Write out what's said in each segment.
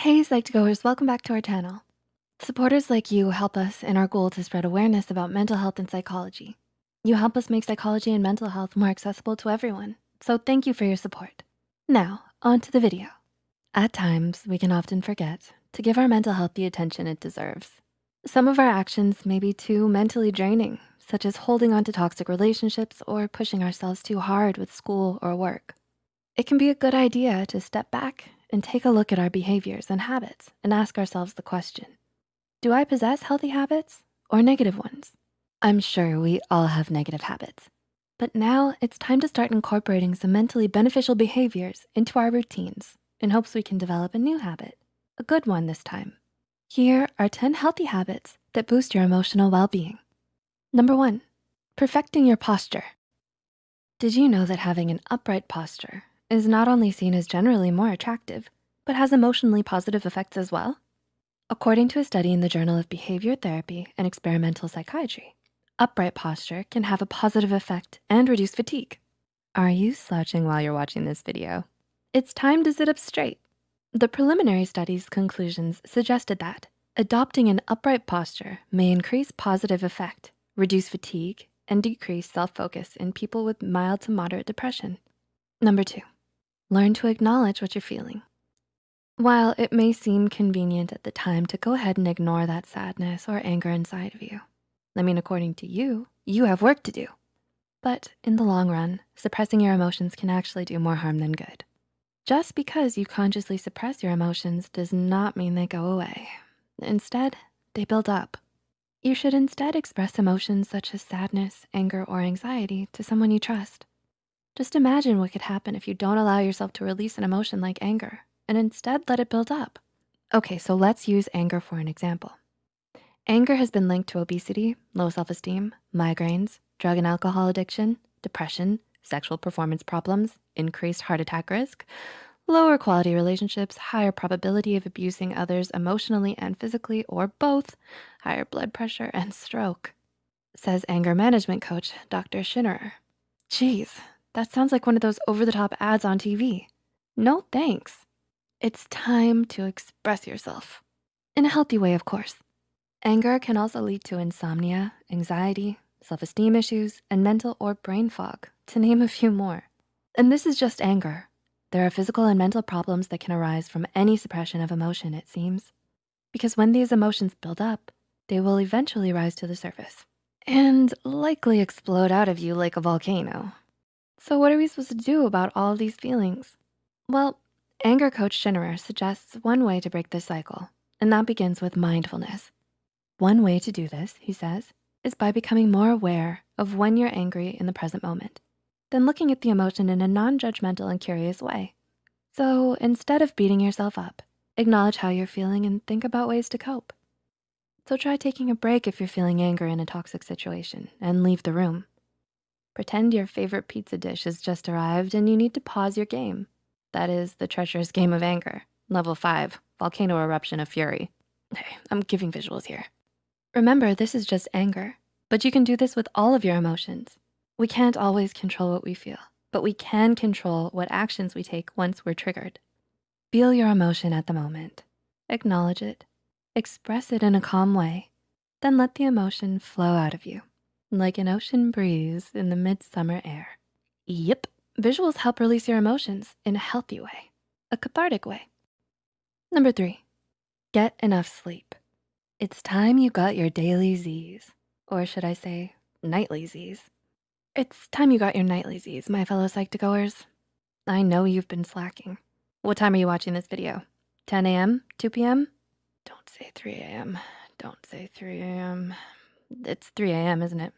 Hey, Psych2Goers, welcome back to our channel. Supporters like you help us in our goal to spread awareness about mental health and psychology. You help us make psychology and mental health more accessible to everyone, so thank you for your support. Now, on to the video. At times, we can often forget to give our mental health the attention it deserves. Some of our actions may be too mentally draining, such as holding on to toxic relationships or pushing ourselves too hard with school or work. It can be a good idea to step back and take a look at our behaviors and habits and ask ourselves the question, do I possess healthy habits or negative ones? I'm sure we all have negative habits, but now it's time to start incorporating some mentally beneficial behaviors into our routines in hopes we can develop a new habit, a good one this time. Here are 10 healthy habits that boost your emotional well-being. Number one, perfecting your posture. Did you know that having an upright posture is not only seen as generally more attractive, but has emotionally positive effects as well? According to a study in the Journal of Behavior Therapy and Experimental Psychiatry, upright posture can have a positive effect and reduce fatigue. Are you slouching while you're watching this video? It's time to sit up straight. The preliminary study's conclusions suggested that adopting an upright posture may increase positive effect, reduce fatigue, and decrease self-focus in people with mild to moderate depression. Number two, Learn to acknowledge what you're feeling. While it may seem convenient at the time to go ahead and ignore that sadness or anger inside of you, I mean, according to you, you have work to do. But in the long run, suppressing your emotions can actually do more harm than good. Just because you consciously suppress your emotions does not mean they go away. Instead, they build up. You should instead express emotions such as sadness, anger, or anxiety to someone you trust. Just imagine what could happen if you don't allow yourself to release an emotion like anger and instead let it build up. Okay, so let's use anger for an example. Anger has been linked to obesity, low self-esteem, migraines, drug and alcohol addiction, depression, sexual performance problems, increased heart attack risk, lower quality relationships, higher probability of abusing others emotionally and physically, or both, higher blood pressure and stroke, says anger management coach, Dr. Schinnerer. Geez, that sounds like one of those over-the-top ads on TV. No thanks. It's time to express yourself. In a healthy way, of course. Anger can also lead to insomnia, anxiety, self-esteem issues, and mental or brain fog, to name a few more. And this is just anger. There are physical and mental problems that can arise from any suppression of emotion, it seems. Because when these emotions build up, they will eventually rise to the surface and likely explode out of you like a volcano. So what are we supposed to do about all these feelings? Well, anger coach Schinnerer suggests one way to break this cycle, and that begins with mindfulness. One way to do this, he says, is by becoming more aware of when you're angry in the present moment, then looking at the emotion in a non-judgmental and curious way. So instead of beating yourself up, acknowledge how you're feeling and think about ways to cope. So try taking a break if you're feeling anger in a toxic situation and leave the room. Pretend your favorite pizza dish has just arrived and you need to pause your game. That is the treacherous game of anger. Level five, volcano eruption of fury. Hey, I'm giving visuals here. Remember, this is just anger, but you can do this with all of your emotions. We can't always control what we feel, but we can control what actions we take once we're triggered. Feel your emotion at the moment. Acknowledge it. Express it in a calm way. Then let the emotion flow out of you like an ocean breeze in the midsummer air. Yep, visuals help release your emotions in a healthy way, a cathartic way. Number three, get enough sleep. It's time you got your daily Z's, or should I say nightly Z's. It's time you got your nightly Z's, my fellow Psych2Goers. I know you've been slacking. What time are you watching this video? 10 a.m., 2 p.m.? Don't say 3 a.m., don't say 3 a.m. It's 3 a.m., isn't it?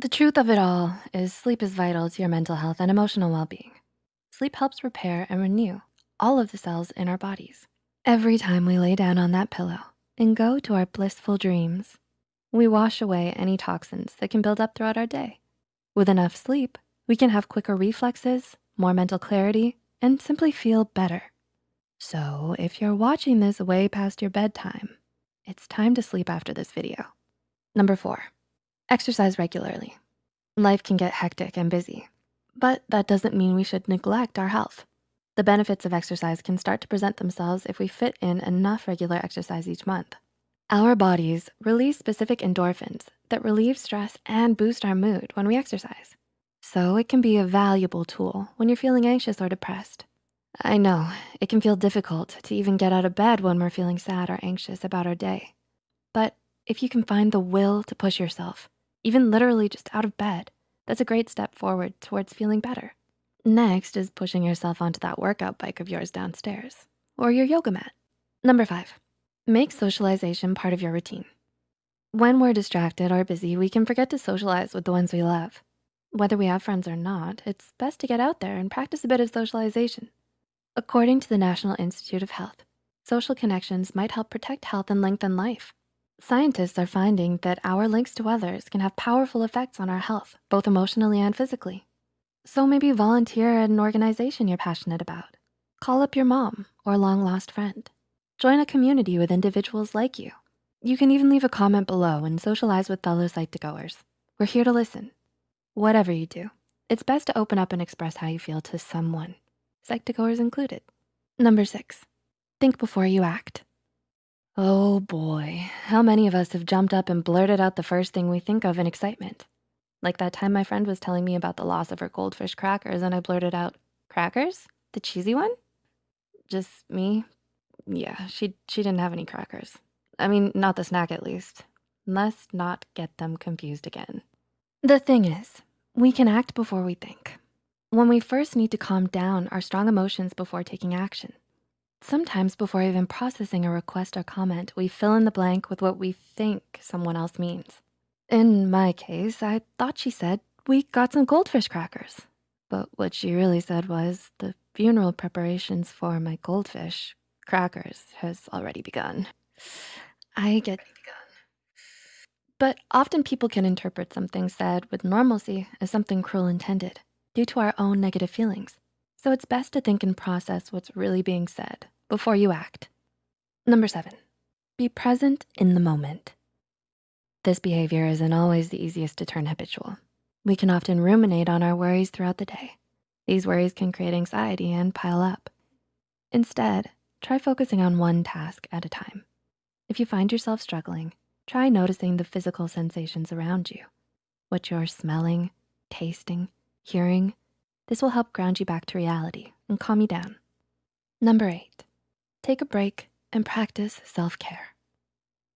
The truth of it all is sleep is vital to your mental health and emotional well-being. Sleep helps repair and renew all of the cells in our bodies. Every time we lay down on that pillow and go to our blissful dreams, we wash away any toxins that can build up throughout our day. With enough sleep, we can have quicker reflexes, more mental clarity, and simply feel better. So if you're watching this way past your bedtime, it's time to sleep after this video. Number four, exercise regularly. Life can get hectic and busy, but that doesn't mean we should neglect our health. The benefits of exercise can start to present themselves if we fit in enough regular exercise each month. Our bodies release specific endorphins that relieve stress and boost our mood when we exercise. So it can be a valuable tool when you're feeling anxious or depressed. I know, it can feel difficult to even get out of bed when we're feeling sad or anxious about our day. But if you can find the will to push yourself, even literally just out of bed, that's a great step forward towards feeling better. Next is pushing yourself onto that workout bike of yours downstairs or your yoga mat. Number five, make socialization part of your routine. When we're distracted or busy, we can forget to socialize with the ones we love. Whether we have friends or not, it's best to get out there and practice a bit of socialization. According to the National Institute of Health, social connections might help protect health and lengthen life. Scientists are finding that our links to others can have powerful effects on our health, both emotionally and physically. So maybe volunteer at an organization you're passionate about. Call up your mom or long lost friend. Join a community with individuals like you. You can even leave a comment below and socialize with fellow Psych2Goers. We're here to listen. Whatever you do, it's best to open up and express how you feel to someone, Psych2Goers included. Number six, think before you act. Oh boy, how many of us have jumped up and blurted out the first thing we think of in excitement? Like that time my friend was telling me about the loss of her goldfish crackers and I blurted out, crackers? The cheesy one? Just me? Yeah, she, she didn't have any crackers. I mean, not the snack at least. Let's not get them confused again. The thing is, we can act before we think. When we first need to calm down our strong emotions before taking action. Sometimes before even processing a request or comment, we fill in the blank with what we think someone else means. In my case, I thought she said, we got some goldfish crackers. But what she really said was, the funeral preparations for my goldfish crackers has already begun. I get but often people can interpret something said with normalcy as something cruel intended due to our own negative feelings. So it's best to think and process what's really being said before you act. Number seven, be present in the moment. This behavior isn't always the easiest to turn habitual. We can often ruminate on our worries throughout the day. These worries can create anxiety and pile up. Instead, try focusing on one task at a time. If you find yourself struggling, try noticing the physical sensations around you, what you're smelling, tasting, hearing, this will help ground you back to reality and calm you down. Number eight, take a break and practice self-care.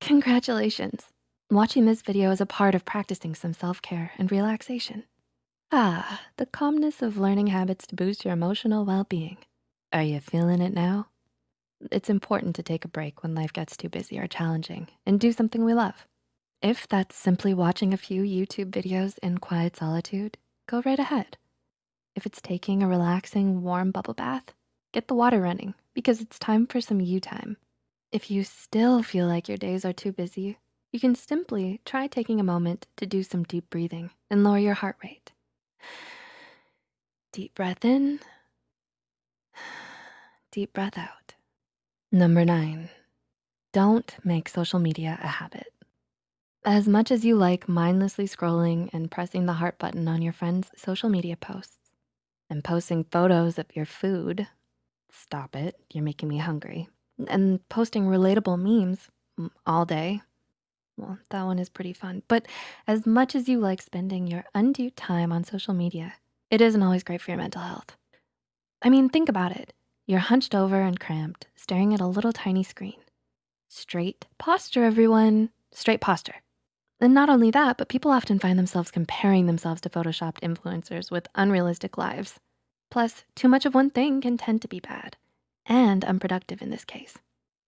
Congratulations. Watching this video is a part of practicing some self-care and relaxation. Ah, the calmness of learning habits to boost your emotional well-being. Are you feeling it now? It's important to take a break when life gets too busy or challenging and do something we love. If that's simply watching a few YouTube videos in quiet solitude, go right ahead. If it's taking a relaxing, warm bubble bath, get the water running because it's time for some you time. If you still feel like your days are too busy, you can simply try taking a moment to do some deep breathing and lower your heart rate. Deep breath in, deep breath out. Number nine, don't make social media a habit. As much as you like mindlessly scrolling and pressing the heart button on your friends' social media posts, and posting photos of your food. Stop it, you're making me hungry. And posting relatable memes mm, all day. Well, that one is pretty fun. But as much as you like spending your undue time on social media, it isn't always great for your mental health. I mean, think about it. You're hunched over and cramped, staring at a little tiny screen. Straight posture, everyone. Straight posture. And not only that, but people often find themselves comparing themselves to photoshopped influencers with unrealistic lives. Plus, too much of one thing can tend to be bad and unproductive in this case.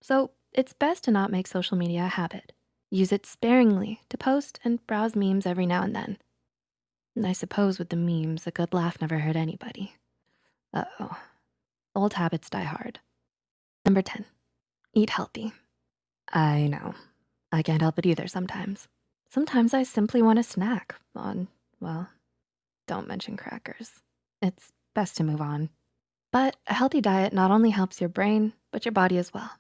So it's best to not make social media a habit. Use it sparingly to post and browse memes every now and then. And I suppose with the memes, a good laugh never hurt anybody. Uh-oh, old habits die hard. Number 10, eat healthy. I know, I can't help it either sometimes. Sometimes I simply want a snack on, well, don't mention crackers. It's best to move on. But a healthy diet not only helps your brain, but your body as well.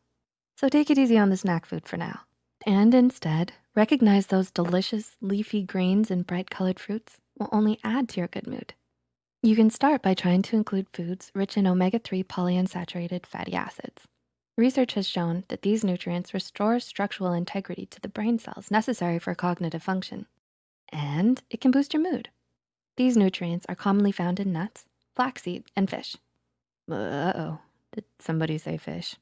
So take it easy on the snack food for now. And instead, recognize those delicious leafy greens and bright colored fruits will only add to your good mood. You can start by trying to include foods rich in omega-3 polyunsaturated fatty acids. Research has shown that these nutrients restore structural integrity to the brain cells necessary for cognitive function, and it can boost your mood. These nutrients are commonly found in nuts, flaxseed, and fish. Uh-oh, did somebody say fish?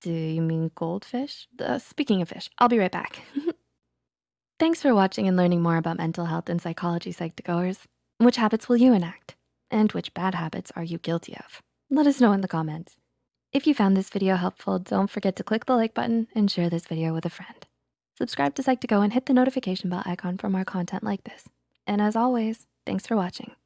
Do you mean goldfish? Uh, speaking of fish, I'll be right back. Thanks for watching and learning more about mental health and psychology, Psych2Goers. Which habits will you enact? And which bad habits are you guilty of? Let us know in the comments. If you found this video helpful, don't forget to click the like button and share this video with a friend. Subscribe to Psych2Go and hit the notification bell icon for more content like this. And as always, thanks for watching.